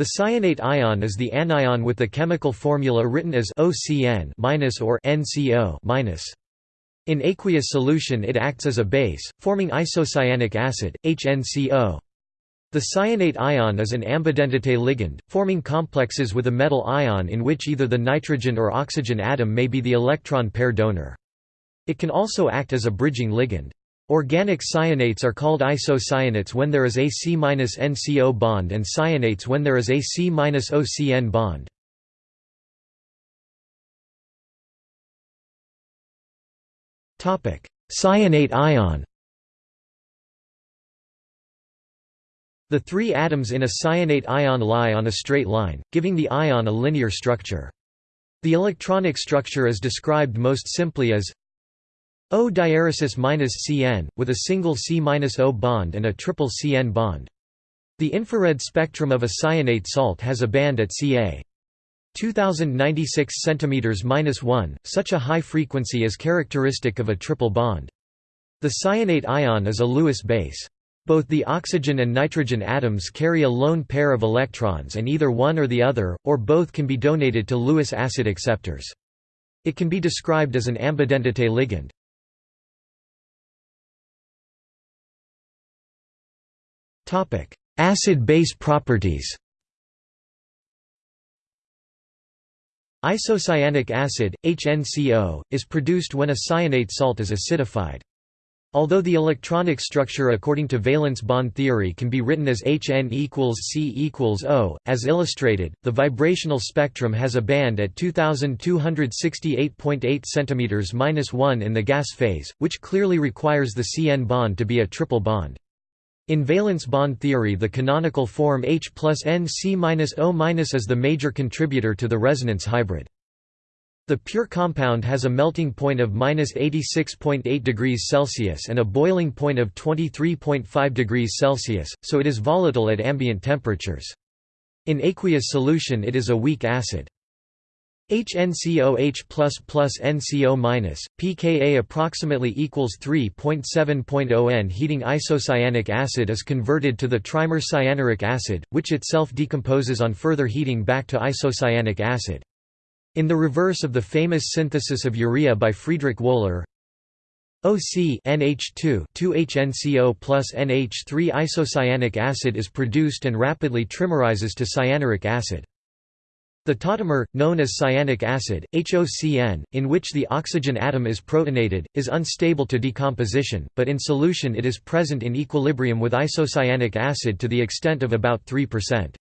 The cyanate ion is the anion with the chemical formula written as OCN- or NCO-. In aqueous solution it acts as a base, forming isocyanic acid, HNCO. The cyanate ion is an ambidentate ligand, forming complexes with a metal ion in which either the nitrogen or oxygen atom may be the electron pair donor. It can also act as a bridging ligand. Organic cyanates are called isocyanates when there is a C-NCO bond and cyanates when there is a C-OCN bond. Cyanate ion The three atoms in a cyanate ion lie on a straight line, giving the ion a linear structure. The electronic structure is described most simply as O diaeresis Cn, with a single C-O bond and a triple Cn bond. The infrared spectrum of a cyanate salt has a band at Ca. 2096 cm-1, such a high frequency is characteristic of a triple bond. The cyanate ion is a Lewis base. Both the oxygen and nitrogen atoms carry a lone pair of electrons and either one or the other, or both can be donated to Lewis acid acceptors. It can be described as an ambidentate ligand. Acid-base properties Isocyanic acid, HNCO, is produced when a cyanate salt is acidified. Although the electronic structure according to valence bond theory can be written as Hn equals C equals O, as illustrated, the vibrational spectrum has a band at 2268.8 cm-1 in the gas phase, which clearly requires the Cn bond to be a triple bond. In valence bond theory the canonical form H plus N C minus O minus is the major contributor to the resonance hybrid. The pure compound has a melting point of -86.8 degrees Celsius and a boiling point of 23.5 degrees Celsius, so it is volatile at ambient temperatures. In aqueous solution it is a weak acid. HNCOH plus plus NCO minus, pKa approximately equals 3.7.0 N. Heating isocyanic acid is converted to the trimer cyanuric acid, which itself decomposes on further heating back to isocyanic acid. In the reverse of the famous synthesis of urea by Friedrich Wöhler, OC NH2 2HNCO plus NH3 isocyanic acid is produced and rapidly trimerizes to cyanuric acid. The tautomer, known as cyanic acid, HOCN, in which the oxygen atom is protonated, is unstable to decomposition, but in solution it is present in equilibrium with isocyanic acid to the extent of about 3%.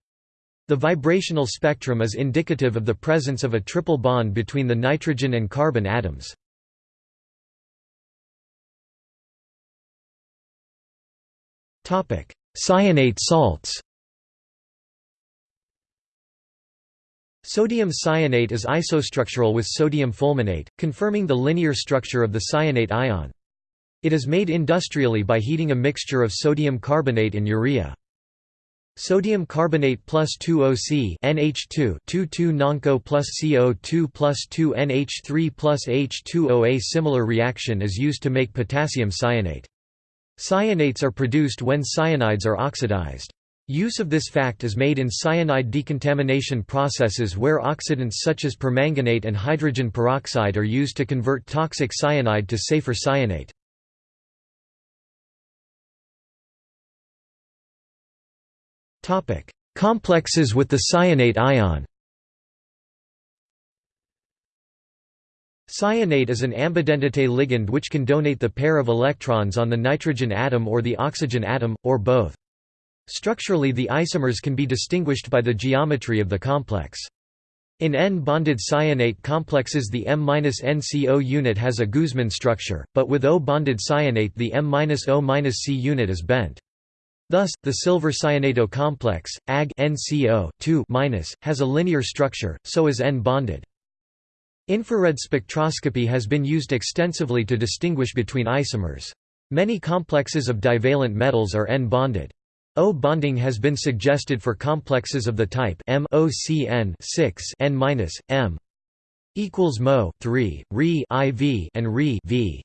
The vibrational spectrum is indicative of the presence of a triple bond between the nitrogen and carbon atoms. Cyanate salts Sodium cyanate is isostructural with sodium fulminate, confirming the linear structure of the cyanate ion. It is made industrially by heating a mixture of sodium carbonate and urea. Sodium carbonate plus 2OC NH2 2,2 nonco plus CO2 plus 2 NH3 plus H2O. A similar reaction is used to make potassium cyanate. Cyanates are produced when cyanides are oxidized. Use of this fact is made in cyanide decontamination processes where oxidants such as permanganate and hydrogen peroxide are used to convert toxic cyanide to safer cyanate. Complexes with the cyanate ion Cyanate is an ambidentate ligand which can donate the pair of electrons on the nitrogen atom or the oxygen atom, or both. Structurally the isomers can be distinguished by the geometry of the complex. In N-bonded cyanate complexes the M-NCO unit has a Guzman structure, but with O-bonded cyanate the M-O-C unit is bent. Thus, the silver cyanato complex, Ag NCO has a linear structure, so is N-bonded. Infrared spectroscopy has been used extensively to distinguish between isomers. Many complexes of divalent metals are N-bonded. O bonding has been suggested for complexes of the type M OCN 6 N M equals Mo 3 Re IV and Re V.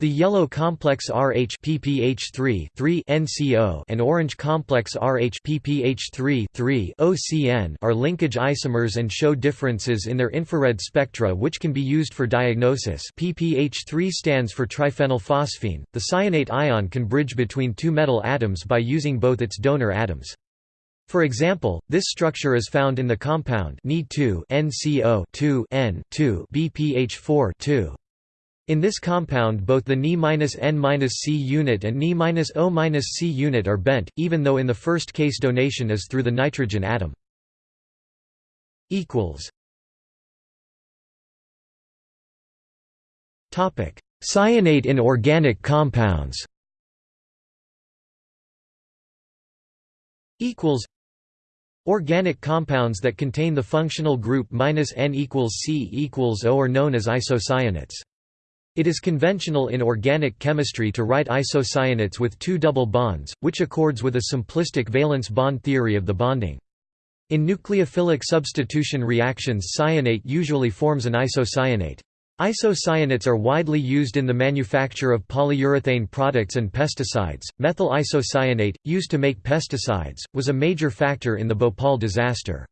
The yellow complex Rh PPH3 NCO and orange complex Rh PPH3 OCN are linkage isomers and show differences in their infrared spectra which can be used for diagnosis. PPH3 stands for triphenylphosphine. The cyanate ion can bridge between two metal atoms by using both its donor atoms. For example, this structure is found in the compound Ni2 NCO 2 N2 BPH4 2. In this compound both the Ni-N-C unit and Ni-O-C unit are bent, even though in the first case donation is through the nitrogen atom. Cyanate in organic compounds Organic compounds that contain the functional group N equals C equals O are known as isocyanates. It is conventional in organic chemistry to write isocyanates with two double bonds, which accords with a simplistic valence bond theory of the bonding. In nucleophilic substitution reactions cyanate usually forms an isocyanate. Isocyanates are widely used in the manufacture of polyurethane products and pesticides. Methyl isocyanate, used to make pesticides, was a major factor in the Bhopal disaster.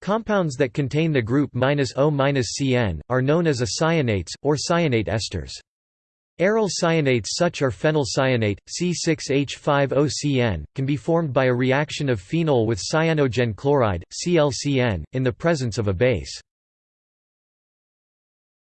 Compounds that contain the group O-CN, are known as cyanates, or cyanate esters. Aryl cyanates such are phenylcyanate, C6H5OCN, can be formed by a reaction of phenol with cyanogen chloride, ClCN, in the presence of a base.